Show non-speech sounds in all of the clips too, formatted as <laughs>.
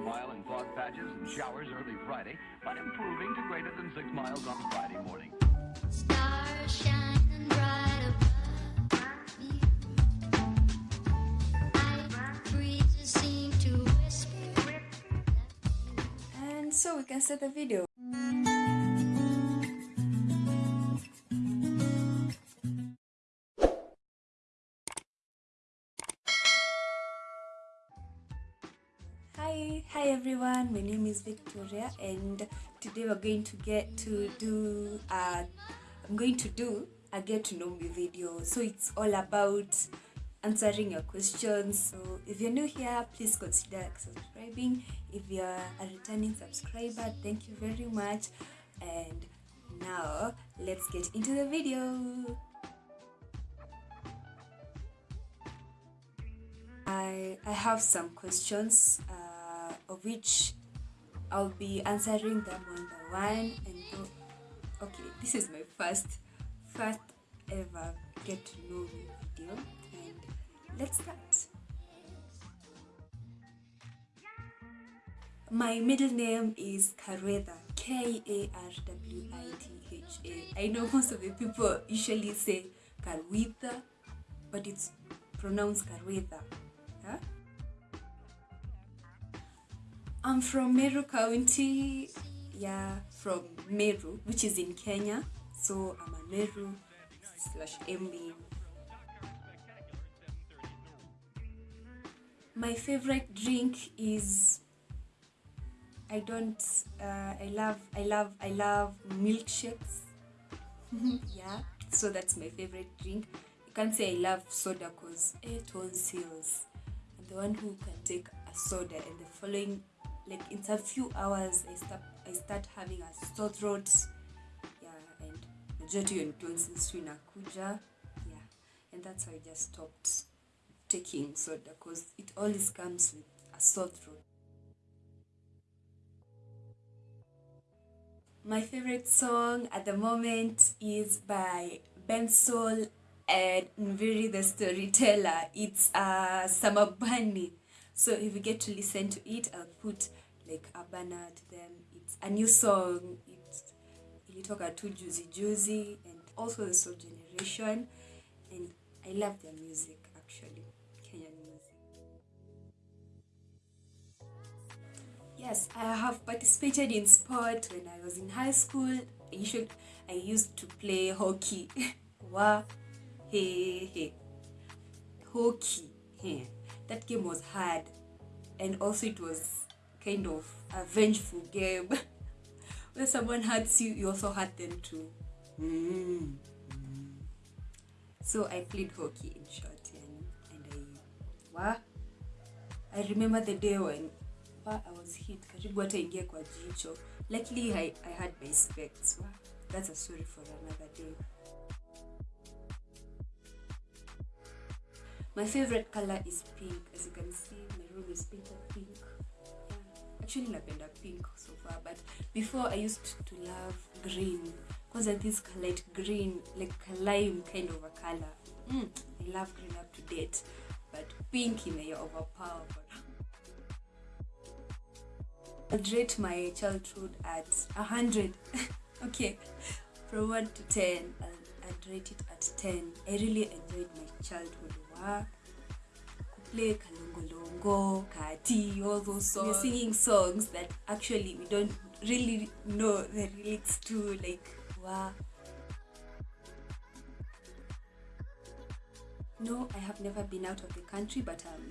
mile in fog patches and showers early Friday, but improving to greater than 6 miles on Friday morning. Stars shining bright above me. Night breezes seem to whisper. And so we can start the video. Is Victoria, and today we're going to get to do. I'm going to do a get to know me video. So it's all about answering your questions. So if you're new here, please consider subscribing. If you're a returning subscriber, thank you very much. And now let's get into the video. I, I have some questions uh, of which I'll be answering them one by one and go, okay this is my first first ever get to know me video and let's start. My middle name is Karwetha K-A-R-W-I-T-H-A I know most of the people usually say Karwitha but it's pronounced Karwetha I'm from Meru County, yeah, from Meru, which is in Kenya. So I'm a Meru slash MB. My favorite drink is I don't uh, I love I love I love milkshakes. <laughs> yeah, so that's my favorite drink. You can't say I love soda because it tonsils. I'm the one who can take a soda and the following like in a few hours I start I start having a sore throat. Yeah, and majority on tonsils inakuja. Yeah, and that's why I just stopped taking soda because it always comes with a sore throat. My favorite song at the moment is by Bensoul and Nviiri the Storyteller. It's uh, Samabani. So if you get to listen to it, I'll put like a banner to them. It's a new song. It's ilitoka tu juzi juzi and also the Sol Generation. And I love their music actually, Kenyan music. Yes, I have participated in sport when I was in high school. I usually I used to play hockey. <laughs> Wa hey hey. Hockey. Hey. That game was hard. And also it was kind of a vengeful game. <laughs> when someone hurts you, you also hurt them too. Mm. So I played hockey in short and, and I wa I remember the day when wa, I was hit karibu hata ingia kwa jicho. Luckily I, I had my specs. Wa, that's a story for another day. My favorite color is pink. As you can see, my room is painted pink. Yeah. Actually, napenda pink so far, but before I used to love green because I this light green, like lime kind of a color. Mm, I love green up to date, but pink may overpower. I'd rate my childhood at a hundred. <laughs> okay, from one to ten, I'll, I'd rate it at ten. I really enjoyed my childhood. Play kalongolongo, kati, all those songs. We're singing songs that actually we don't really know the lyrics to, like wow. No, I have never been out of the country, but um,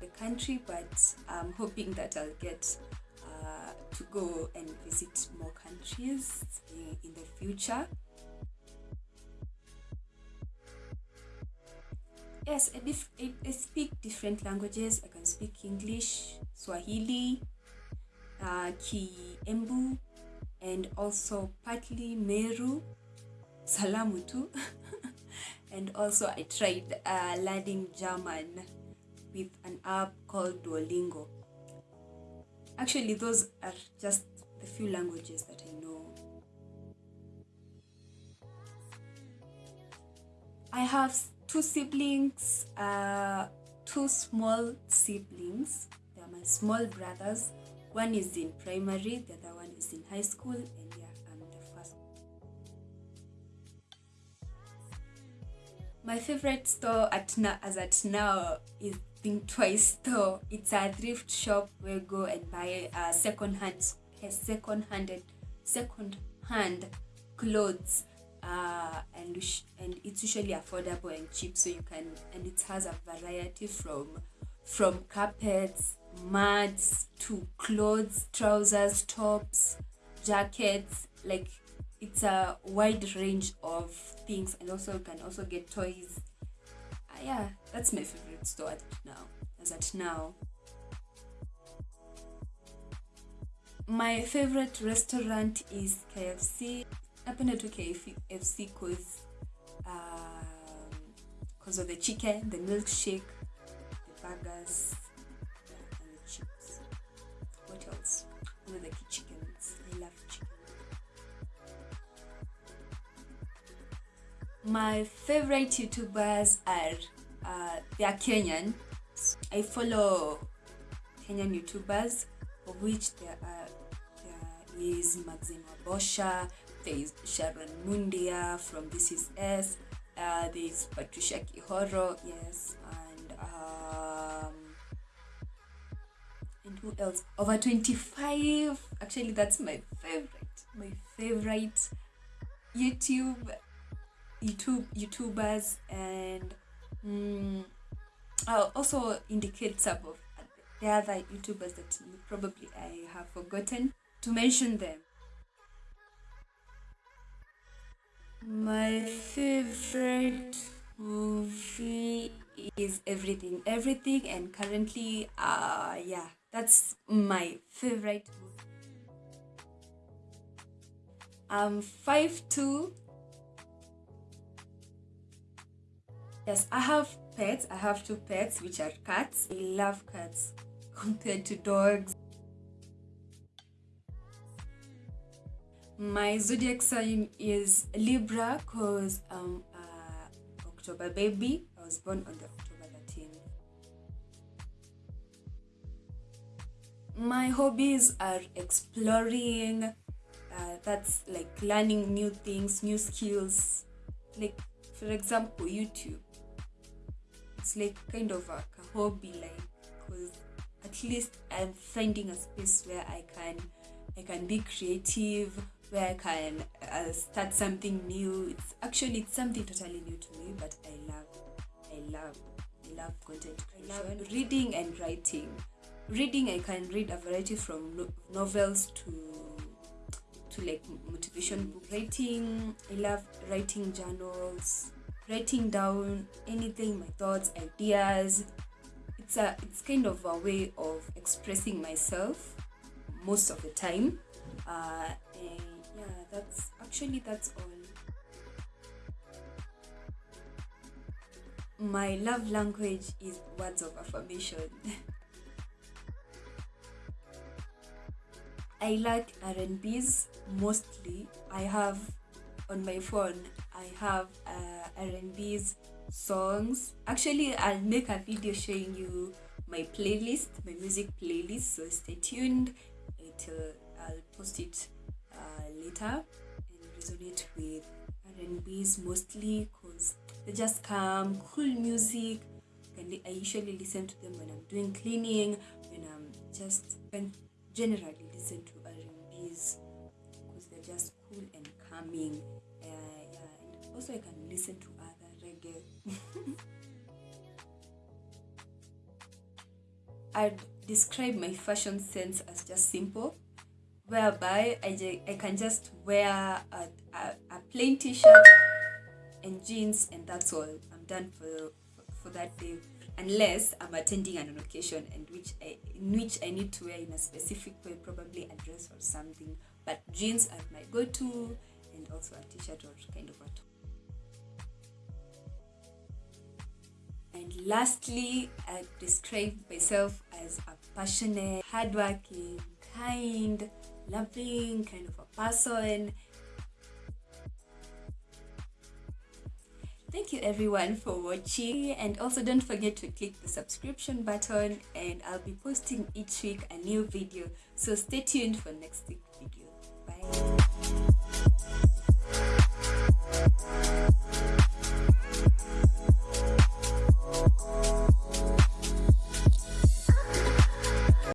the country, but I'm hoping that I'll get uh, to go and visit more countries in, in the future. Yes, I, I speak different languages. I can speak English, Swahili, uh, Kiembu, and also partly Meru, Salamu too. <laughs> and also I tried uh, learning German with an app called Duolingo. Actually, those are just the few languages that I know. I have two siblings, uh, two small siblings. They're my small brothers. One is in primary, the other one is in high school, and yeah, I'm the first. My favorite store at now, as at now, is Think Twice store. It's a thrift shop where you go and buy second hand, second handed, second hand clothes uh, and and it's usually affordable and cheap so you can and it has a variety from from carpets mats to clothes trousers tops jackets like it's a wide range of things and also you can also get toys. Uh, yeah that's my favorite store at now as at now. My favorite restaurant is kfc napenda tu KFC cause um, cause of the chicken, the milkshake, the burgers, and the chips. What else? Know the chickens. I love chicken. My favorite YouTubers are uh, they are Kenyan. I follow Kenyan YouTubers, of which there are there is Maxine Wabosha, there is Sharon Mundia from This Is Ess, uh, there is Patricia Kihoro, yes, and um, and who else? Over 25. Actually, that's my favorite. My favorite YouTube, YouTube, YouTubers, and mm, I'll also indicate some of the other YouTubers that probably I have forgotten to mention them. My favorite movie is Everything Everything and currently uh yeah, that's my favorite movie. I'm five two. Yes, I have pets. I have two pets which are cats. I love cats <laughs> compared to dogs. My zodiac sign is Libra because I'm uh, October baby. I was born on the October 13th. My hobbies are exploring, uh, that's like learning new things, new skills. Like, for example, YouTube. It's like kind of a, a hobby, like, because at least I'm finding a space where I can I can be creative, where I can uh, start something new. It's actually it's something totally new to me, but I love, I love, I love content creation. I love reading and writing. Reading, I can read a variety from no- novels to to like motivation book writing. I love writing journals, writing down anything, my thoughts, ideas. It's a it's kind of a way of expressing myself most of the time. Uh, and yeah that's actually that's all. My love language is words of affirmation. <laughs> I like r&b's mostly. I have on my phone i have uh, r&b's songs. Actually i'll make a video showing you my playlist my music playlist so stay tuned. Until i'll post it uh, later resonate with R&B's mostly because they just calm, cool music. And I usually listen to them when I'm doing cleaning, when I'm just when generally listen to R&B's because they're just cool and calming. Uh, yeah, and also I can listen to other reggae. <laughs> I'd describe my fashion sense as just simple whereby I, I can just wear a, a, a plain t-shirt and jeans and that's all. I'm done for, for, that day. Unless i'm attending an occasion and which I, in which i need to wear in a specific way probably a dress or something. But jeans are my go-to and also a t-shirt or kind of a top. And lastly i describe myself as a passionate hardworking kind loving kind of a person. Thank you everyone for watching and also don't forget to click the subscription button and I'll be posting each week a new video. So stay tuned for next week's video. Bye.